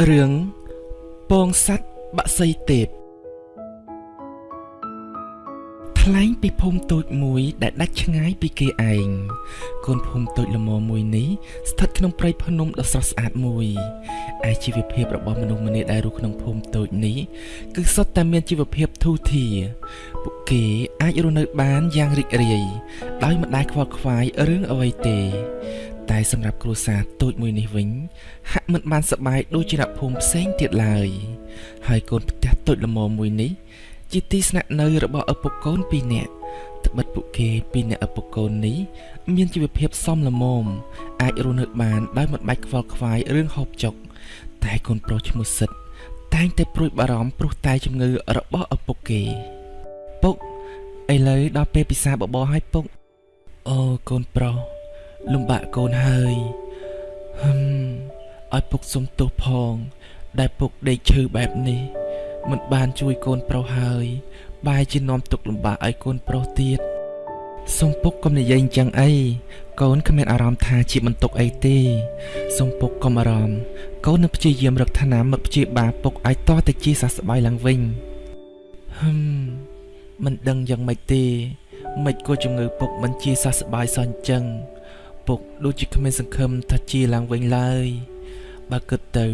រឿងពងសัตว์បាក់សីទេពថ្លែងពីភូមិតូចមួយដែលដាច់ឆ្ងាយពីគេឯងកូនភូមិតូចល្មមមួយនេះស្ថិតក្នុងព្រៃភ្នំដ៏ស្រស់ស្អាតមួយឯជីវភាពរបស់មនុស្សម្នាដែលរស់ក្នុងភូមិតូចនេះគឺសុទ្ធតែមានជីវភាពធូរធារពួកគេអាចរស់នៅបានយ៉ាងរីករាយដោយមិនដែលខ្វល់ខ្វាយរឿងអ្វីទេ តែសម្រាប់គ្រួសារតូចមួយនេះវិញ ហាក់មិនបានសប្បាយដូចជាអ្នកភូមិផ្សេងទៀតឡើយ ហើយកូនផ្ទះតូចល្មមមួយនេះ ជាទីស្នាក់នៅរបស់ឪពុកកូនពីរនាក់ត្បិតពួកគេពីរនាក់ឪពុកកូននេះ មានជីវភាពសមល្មមអាចរស់នៅបានដោយមិនបាច់ខ្វល់ខ្វាយរឿងហូបចុក តែកូនប្រុសឈ្មោះសិតតែងតែព្រួយបារម្ភព្រោះតែជំងឺរបស់ឪពុកគេពុកឥឡូវដល់ពេលពិសាបបរហើយពុកអូកូនប្រុស លំបាកកូនហើយហឹមឲ្យពុកសុំទោសផង ដែលពុកដេកឈឺបែបនេះ មិនបានជួយកូនប្រុសហើយបែរជានាំទុកលំបាកឲ្យកូនប្រុសទៀតសុំពុកកុំនិយាយអញ្ចឹងអីកូនគ្មានអារម្មណ៍ថាជាបន្ទុកអីទេសុំពុកកុំអារម្មណ៍កូននឹងព្យាយាមរកឋានៈមកព្យាបាលពុកឲ្យតតែជាសះស្បើយឡើងវិញហឹមមិនដឹងយ៉ាងម៉េចទេមិនក៏ជំងឺពុកមិនជាសះស្បើយសោះអញ្ចឹង ពុកដូចជាគ្មានសង្ឃឹមថាជាឡើងវិញឡើយ បើគិតទៅ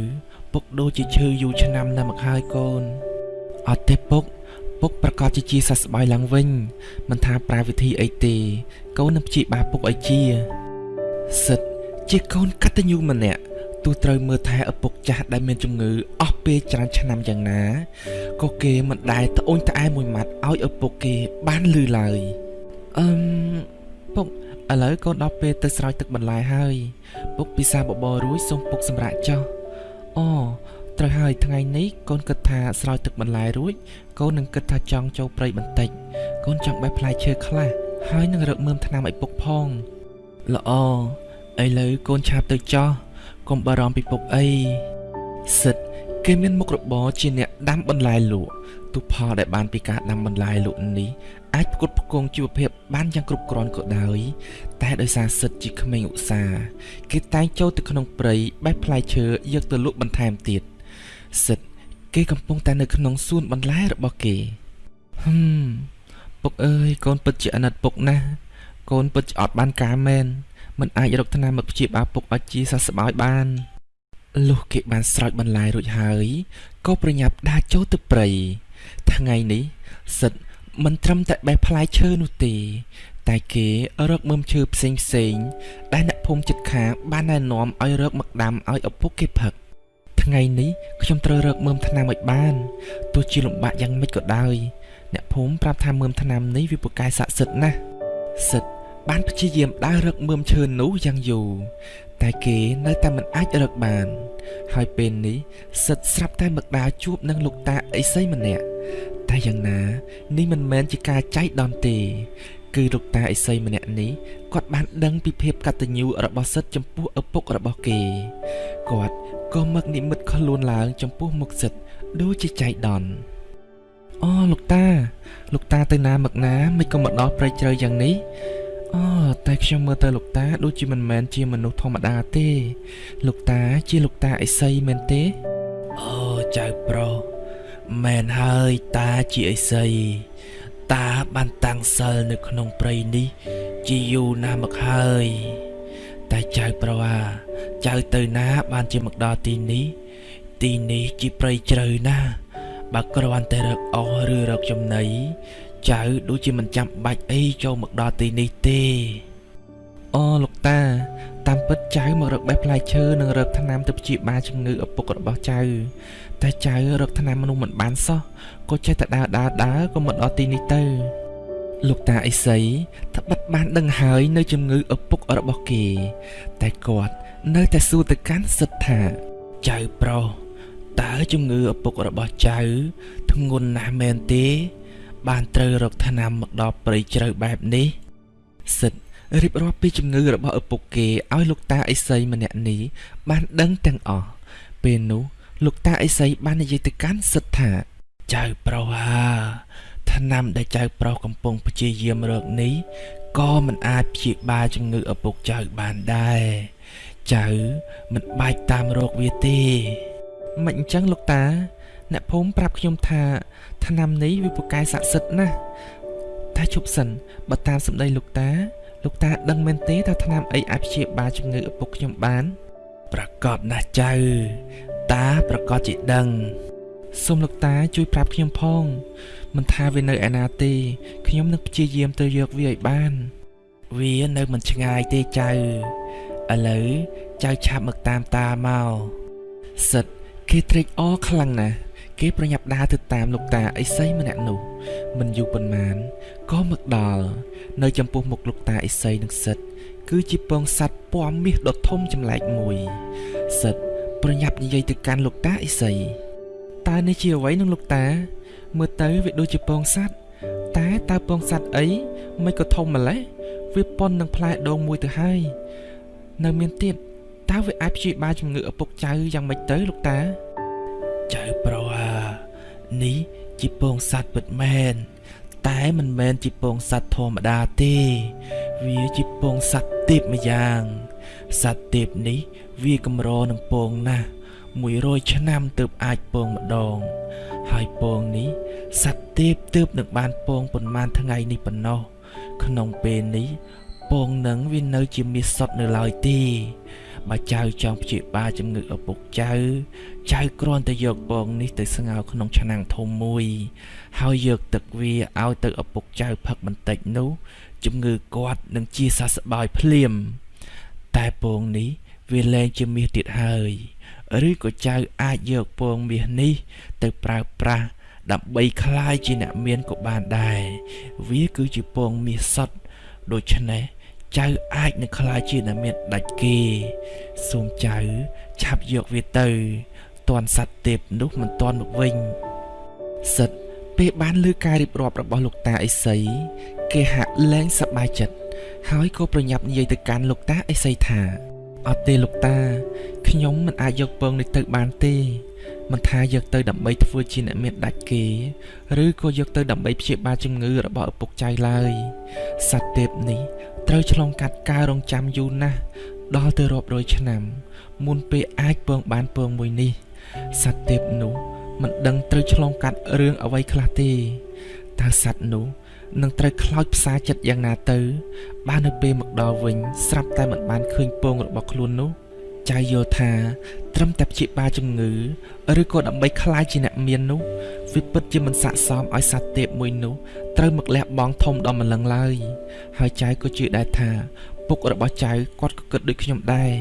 ពុកដូចជាឈឺយូរឆ្នាំណាស់មកហើយកូនអត់ទេពុកពុកប្រកាសជាជាសះស្បើយឡើងវិញមិនថាប្រើវិធីអីទេកូននឹងព្យាបាលពុកឲ្យជាសិតជាកូនកតញ្ញូម្នាក់ទោះត្រូវមើលថែឪពុកចាស់ដែលមានជំងឺអស់ពេលច្រើនឆ្នាំយ៉ាងណាក៏គេមិនដែលត្អូញត្អែមួយម៉ាត់ឲ្យឪពុកគេបានលឺឡើយអឺមពុក ឥឡូវកូនដល់ពេលទៅស្រោចទឹកបន្លែហើយ ពុកពិសាបបររួចសូមពុកសម្រាប់ចុះអូត្រូវហើយថ្ងៃនេះកូនគិតថាស្រោចទឹកបន្លែរួចកូននឹងគិតថាចង់ចូលព្រៃបន្តិចកូនចង់បេះផ្លែឈើខ្លះហើយនឹងរកមើមថ្នាំឲ្យពុកផងល្អឥឡូវកូនឆាប់ទៅចោះកុំបារម្ភពីពុកអីសិត គេមានមុខរបរជាអ្នកដាំបន្លែលក់ទុផលដែលបានពីការដាំបន្លែលក់នេះអាចផ្គត់ផ្គង់ជីវភាពបានយ៉ាងគ្រប់គ្រាន់ក៏ដោយតែដោយសារសិទ្ធជាក្មេងឧស្សាហ៍គេតែងចូលទៅក្នុងព្រៃបេះផ្លែឈើយកទៅលក់បន្ថែមទៀតសិទ្ធគេកំពុងតែនៅក្នុងសួនបន្លែរបស់គេហឹមពុកអើយកូនពិតជាអាណិតពុកណាស់កូនពិតជាអត់បានការមែនមិនអាចរកថ្នាំមកព្យាបាលពុកឲ្យជាសះស្បើយបាន លុះគេបានស្រោចបន្លែរួចហើយក៏ប្រញាប់ដើរចូលទៅព្រៃថ្ងៃនេះសិទ្ធមិនត្រឹមតែបេះផ្លែឈើនោះទេ តែគេរកមើមឈើផ្សេងផ្សេងដែលអ្នកភូមិចិត្តខាងបានណែនាំឲ្យរកមកដាំឲ្យឪពុកគេផឹកថ្ងៃនេះខ្ញុំត្រូវរកមើមថ្នាំឲ្យបានទោះជាលំបាកយ៉ាងម៉េចក៏ដោយ អ្នកភូមិប្រាប់ថាមើមថ្នាំនេះវាពូកែស័ក្តិសិទ្ធណាស់សិទ្ធ បានព្យាយាមដើររកមើមឈើនោះយ៉ាងយូរតែគេនៅតែមិនអាចរកបាន ហើយពេលនេះសិទ្ធស្រាប់តែមកដើរជួបនឹងលោកតាអីសីម្នាក់តែយ៉ាងណានេះមិនមែនជាការចៃដន្យទេ គឺលោកតាអេសីម្នាក់នេះគាត់បានដឹងពីភាពកតញ្ញូរបស់សិទ្ធចំពោះឪពុករបស់គេគាត់ក៏មកនិមិត្តខ្លួនឡើង ចំពោះមុខសិទ្ធដូចជាចៃដន្យអូលោកតា លោកតាទៅណាមកណាមិនក៏មកដល់ព្រៃជ្រៅយ៉ាងនេះ អូតែខ្ញុំមើលទៅលោកតាដូចជាមិនមែនជាមនុស្សធម្មតាទេ លោកតាជាលោកតាអេសីមែនទេអូចៅប្រុសមែនហើយតាជាអីសីតាបានតាំងសិលនៅក្នុងព្រៃនេះ ជាយូរណាស់មកហើយ តែចៅប្រុសអាចៅទៅណាបានជាមកដល់ទីនេះ ទីនេះជាព្រៃជ្រៅណាស់បើគ្រាន់តែរកអស់ឬរកចំណី ចៅដូចជាមិនចាំបាច់អីចូលមកដល់ទីនេះទេអូលោកតា តាមពិតចៅមករកបេះផ្លែឈើនិងរកថ្នាំទៅព្យាបាលជំងឺឪពុករបស់ចៅ តែចៅរកថ្នាំមនុស្សមិនបានសោះក៏ចេះតែដើរដើរដើរក៏មកដល់ទីនេះទៅលោកតាអេសីត្បិតបានដឹងហើយនៅជំងឺឪពុករបស់គេ តែគាត់នៅតែសួរទៅកាន់សិទ្ធថាចៅប្រុសតើជំងឺឪពុករបស់ចៅធ្ងន់ណាស់មែនទេ បានត្រូវរកថ្នាំមកដល់ព្រៃជ្រៅបែបនេះសិទ្ធរៀបរាប់ពីជំងឺរបស់ឪពុកគេឲ្យលោកតាអេសីម្នាក់នេះបានដឹងទាំងអស់ពេលនោះលោកតាអេសីបាននិយាយទៅកាន់សិទ្ធថាចៅប្រុសហាថ្នាំដែលចៅប្រុសកំពុងព្យាយាមរកនេះក៏មិនអាចព្យាបាលជំងឺឪពុកចៅបានដែរចៅមិនបាច់តាមរកវាទេមិនអញ្ចឹងលោកតា អ្នកភូមិប្រាប់ខ្ញុំថាថ្នាំនេះវាពូកែស័ក្តិសិទ្ធិណាស់តែជប់សិនបើតាមសម្ដីលោកតាលោកតាដឹងមែនទេថាថ្នាំអីអាចព្យាបាលជំងឺឪពុកខ្ញុំបាន ប្រកាសណាស់ចៅ តាប្រកាសជាដឹងសូមលោកតាជួយប្រាប់ខ្ញុំផងមិនថាវានៅឯណាទេខ្ញុំនឹងព្យាយាមទៅយកវាឲ្យបាន វានៅមិនឆ្ងាយទេចៅឥឡូវចៅឆាប់មកតាមតាមកសិតគេត្រេកអរខ្លាំងណាស់ គេប្រញាប់ដើរទៅតាមលោកតាអេសីម្នាក់នោះ មិនយូរប៉ុន្មានក៏មកដល់នៅចំពោះមុខលោកតាអេសីនិងសិតគឺជាពងសัตว์ពណ៌មាសដ៏ធំចម្លែកមួយសិតប្រញាប់និយាយទៅកាន់លោកតាអេសីតើនេះជាអ្វីនឹងលោកតា មើលទៅវាដូចជាពងសัตว์តែតើពងសัตว์អីមិនក៏ធំម្លេះវាប៉ុននឹងផ្លែដងមួយទៅហើយនៅមានទៀតតើវាអាចព្យាបាលជំងឺឪពុកចៅយ៉ាងម៉េចទៅលោកតាចៅប្រុសអា ុស នេះជាពងសត្វពិតមែនតែមិនមែនជាពងសត្វធម្មតាទេ វាជាពងសត្វទេពម្យ៉ាងសត្វទេពនេះវាកម្រនឹងពងណាស់100ឆ្នាំទើបអាចពងម្ដង ហើយពងនេះសត្វទេពទើបនឹងបានពងប៉ុន្មានថ្ងៃនេះប៉ុណ្ណោះក្នុងពេលនេះ ពងនឹងវានៅជាមាសសុតនៅឡើយទេបើចៅចង់ព្យាបាលជំងឺឪពុកចៅចៅគ្រាន់តែយកពងនេះទៅស្ងោរក្នុងឆ្នាំងធំមួយ ហើយយកទឹកវាឲ្យទៅឪពុកចៅផឹកបន្តិចនោះជំងឺគាត់នឹងជាសះស្បើយភ្លាមតែពងនេះវាលែងជាមាសទៀតហើយឬក៏ចៅអាចយកពងមាសនេះ ទៅប្រើប្រាស់ដើម្បីคลายជាអ្នកមានក៏បានដែរវាគឺជាពងមាសសុទ្ធដូច្នេះ ចៅអាចនឹងខ្លាចជាអ្នកមានដាច់គេសូមចៅឆាប់យកវាទៅតន់សัตว์ទេពនោះមិនតន់មកវិញសិទ្ធពេលបានលើការរៀបរាប់របស់លោកតាអេសីគេហាក់លែងសប្បាយចិត្តហើយក៏ប្រញាប់និយាយទៅកាន់លោកតាអេសីថាអត់ទេលោកតាខ្ញុំមិនអាចយកពងនេះទៅបានទេ មិនថាយកទៅដើម្បីធ្វើជាអ្នកមានដាច់គេ ឬក៏យកទៅដើម្បីព្យាបាលជំងឺរបស់ឪពុកចៅឡើយសត្វទេពនេះត្រូវឆ្លងកាត់ការរងចាំយូរណាស់ដល់ទៅរាប់រយឆ្នាំមុនពេលអាចពងបានពងមួយនេះសត្វទេពនោះមិនដឹងត្រូវឆ្លងកាត់រឿងអ្វីខ្លះទេតើសត្វនោះនឹងត្រូវខ្លោចផ្សាចិត្តយ៉ាងណាទៅ បាននៅពេលមកដល់វិញស្រាប់តែមិនបានឃើញពងរបស់ខ្លួននោះ ចៅយល់ថា ត្រឹមតែព្យាបាលជំងឺឬក៏ដើម្បីខ្លាយជាអ្នកមាននោះវាពិតជាមិនស័ក្តិសមឲ្យសត្វទេពមួយនោះត្រូវមកលះបង់ធំដល់ម្លឹងឡើយហើយចៅក៏ជឿដែរថា ពុករបស់ចៅគាត់ក៏គិតដូចខ្ញុំដែរ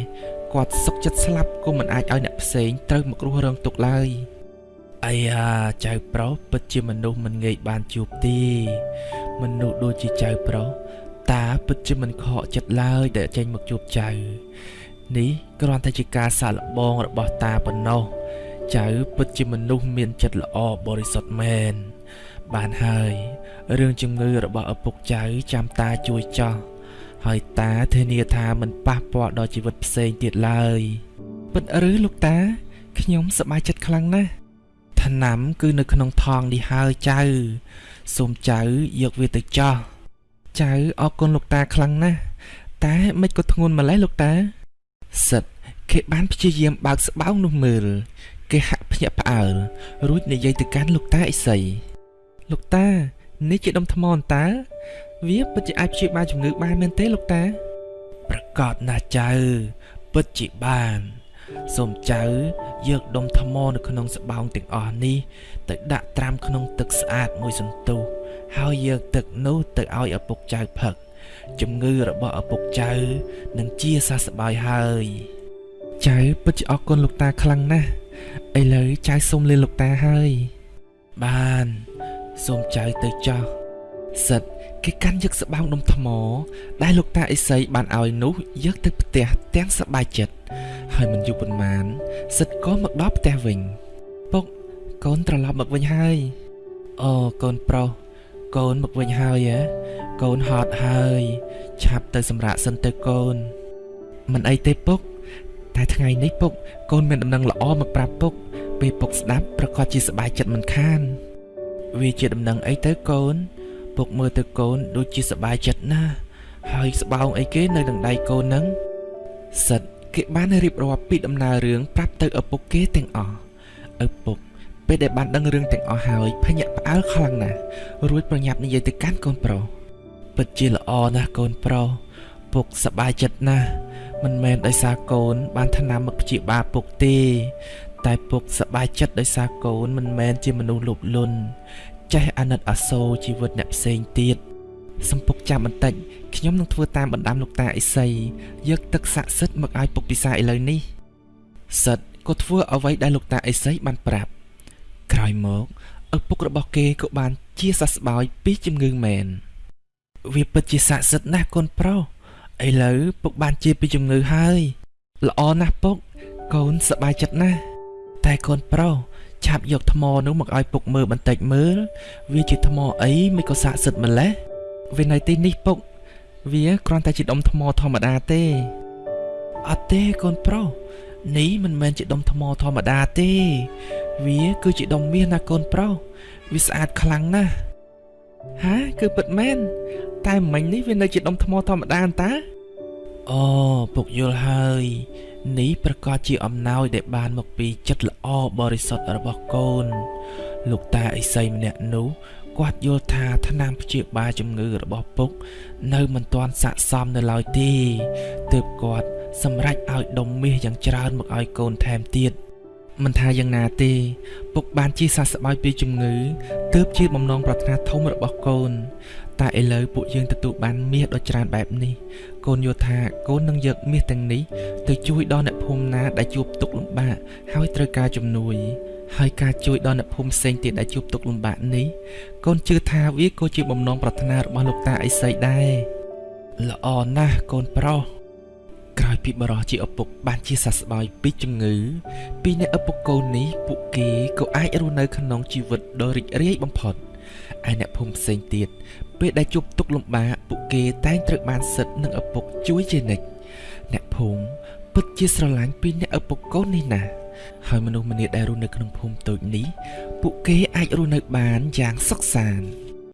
គាត់សុកចិត្តស្លាប់ក៏មិនអាចឲ្យអ្នកផ្សេងត្រូវមករស់រងទុក្ខឡើយអាយ៉ាចៅប្រុសពិតជាមនុស្សមិនងាយបានជួបទេមនុស្សដូចជាចៅប្រុសតាពិតជាមិនខកចិត្តឡើយដែលចេញមកជួបចៅ នេះគ្រាន់តែជាការសាកល្បងរបស់តាប៉ុណ្ណោះចៅពិតជាមនុស្សមានចិត្តល្អបរិសុទ្ធមែនបានហើយរឿងជំងឺរបស់ឪពុកចៅចាំតាជួយចោះហើយតាធានាថាមិនប៉ះពាល់ដល់ជីវិតផ្សេងទៀតឡើយពិតឬលោកតាខ្ញុំសប្បាយចិត្តខ្លាំងណាស់ថ្នាំគឺនៅក្នុងថងនេះហើយចៅសូមចៅយកវាទៅចោះចៅអរគុណលោកតាខ្លាំងណាស់តែមិនក៏ធ្ងន់ម្លេះលោកតា សិតគេបានព្យាយាមបើកស្បោងនោះមើល គេហាក់ភ្ញាក់ផ្អើលរួចនិយាយទៅកាន់លោកតាអេសីលោកតា នេះជាដុំថ្មអន្តើវាពិតជាអាចព្យាបាលជំងឺបានមែនទេលោកតា ប្រកាសណាស់ចៅ ពិតជាបានសូមចៅយកដុំថ្មនៅក្នុងស្បោងទាំងអស់នេះ ទៅដាក់ត្រាំក្នុងទឹកស្អាតមួយសន្ទុះហើយយកទឹកនោះទៅឲ្យឪពុកចៅផឹក ជំងឺរបស់ឪពុកចៅនឹងជាសះស្បើយហើយចៅពិតជាអរគុណលោកតាខ្លាំងណាស់ឥឡូវចៅសូមលាលោកតាហើយបានសូមចៅទៅចោះសិតគេកាន់យកស្បោងដុំថ្ម ដែលលោកតាអេសីបានឲ្យនោះយកទៅផ្ទះទាំងសប្បាយចិត្តហើយមិនយូរប៉ុន្មាន សិតក៏មកដល់ផ្ទះវិញពុកកូនត្រឡប់មកវិញហើយអូកូនប្រុសកូនមកវិញហើយហ៎ កូនហត់ហើយ ឆាប់ទៅសម្រាកសិនទៅកូន មិនអីទេពុក តែថ្ងៃនេះពុក កូនមានដំណឹងល្អមកប្រាប់ពុក ពេលពុកស្ដាប់ប្រកាសជាសប្បាយចិត្តមិនខាន វាជាដំណឹងអីទៅកូន ពុកមើលទៅកូនដូចជាសប្បាយចិត្តណាស់ហើយស្បោងអីគេនៅនឹងដៃកូននឹងសិតគេបានរៀបរាប់ពីដំណើររឿងប្រាប់ទៅឪពុកគេទាំងអស់ឪពុកពេលដែលបានដឹងរឿងទាំងអស់ហើយភញាក់ផ្អើលខ្លាំងណាស់រួចប្រញាប់និយាយទៅកាន់កូនប្រុស ពិតជាល្អណាស់កូនប្រុសពុកសប្បាយចិត្តណាស់មិនមែនដោយសារកូន បានថ្នាំមកព្យាបាលពុកទេ តែពុកសប្បាយចិត្តដោយសារកូនមិនមែនជាមនុស្សលោភលន់ចេះអាណិតអាសូរជីវិតអ្នកផ្សេងទៀតសំពុកចាំបន្តិចខ្ញុំនឹងធ្វើតាមបណ្ដាំលោកតាអេសីយកទឹកស័ក្តិសិទ្ធិមកឲ្យពុកពិសាឥឡូវនេះសិទ្ធក៏ធ្វើអ្វីដែលលោកតាអេសីបានប្រាប់ក្រោយមកឪពុករបស់គេក៏បានជាសះស្បើយពីជំងឺមែន វាពិតជាស័ក្តិសិទ្ធិណាស់កូនប្រុសឥឡូវពុកបានជាពីជំងឺហើយ ល្អណាស់ពុក កូនសប្បាយចិត្តណាស់តែកូនប្រុសឆាប់យកថ្មនោះមកឲ្យពុកមើលបន្តិចមើល វាជាថ្មអីមិនក៏ស័ក្តិសិទ្ធិម្ល៉េះវានៅទីនេះពុក វាគ្រាន់តែជាដុំថ្មធម្មតាទេអត់ទេកូនប្រុសនេះមិនមែនជាដុំថ្មធម្មតាទេ វាគឺជាដុំមាសណាកូនប្រុសវាស្អាតខ្លាំងណាស់ហាគឺពិតមែន តែមិញនេះវានៅជាដុំថ្មធម្មតាអន្តាអូពុកយល់ហើយនេះប្រកាសជាអំណោយដែលបានមកពីចិត្តល្អបរិសុទ្ធរបស់កូន លោកតាអិសីម្នាក់នោះគាត់យល់ថាថ្នាំព្យាបាលជំងឺរបស់ពុក នៅមិនទាន់ស័ក្តិសមនៅឡើយទេទើបគាត់សម្រេចឲ្យដុំមាសយ៉ាងច្រើនមកឲ្យកូនថែមទៀត មិនថាយ៉ាងណាទេពុកបានជាសះស្បើយពីជំងឺទើបជាបំណងប្រាថ្នាធំរបស់កូន តែឥឡូវពួកយើងទទួលបានមាសដ៏ច្រើនបែបនេះ កូនយល់ថាកូននឹងយកមាសទាំងនេះទៅជួយដល់អ្នកភូមិណាដែលជួបទុក្ខលំបាកហើយត្រូវការជំនួយហើយការជួយដល់អ្នកភូមិផ្សេងទៀតដែលជួបទុក្ខលំបាកនេះកូនជឿថាវាក៏ជាបំណងប្រាថ្នារបស់លោកតាអេសីដែរល្អណាស់កូនប្រុស ក្រោយពីបរោះជាឪពុកបានជាសះស្បើយពីជំងឺ ពីអ្នកឪពុកកូននេះពួកគេក៏អាចរស់នៅក្នុងជីវិតដ៏រីករាយបំផុតឯអ្នកភូមិផ្សេងទៀតពេលដែលជួបទុក្ខលំបាកពួកគេតែងត្រូវបានសិទ្ធនឹងឪពុកជួយជានិច្ចអ្នកភូមិពិតជាស្រឡាញ់ពីអ្នកឪពុកកូននេះណាស់ហើយមនុស្សម្នាដែលរស់នៅក្នុងភូមិតូចនេះពួកគេអាចរស់នៅបានយ៉ាងសុខសាន្ត